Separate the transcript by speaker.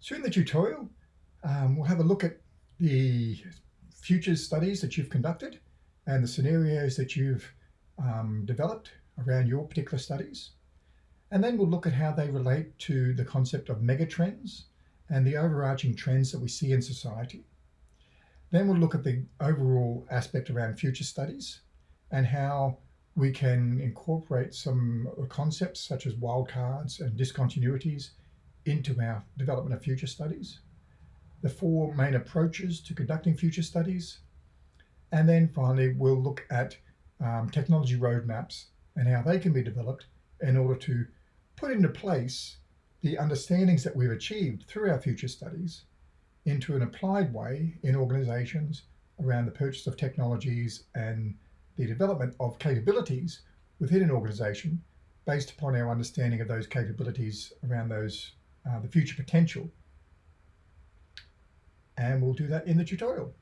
Speaker 1: So in the tutorial, um, we'll have a look at the futures studies that you've conducted and the scenarios that you've um, developed around your particular studies. And then we'll look at how they relate to the concept of megatrends and the overarching trends that we see in society. Then we'll look at the overall aspect around future studies and how we can incorporate some concepts such as wildcards and discontinuities into our development of future studies, the four main approaches to conducting future studies, and then finally we'll look at um, technology roadmaps and how they can be developed in order to put into place the understandings that we've achieved through our future studies into an applied way in organizations around the purchase of technologies and the development of capabilities within an organization based upon our understanding of those capabilities around those uh, the future potential. And we'll do that in the tutorial.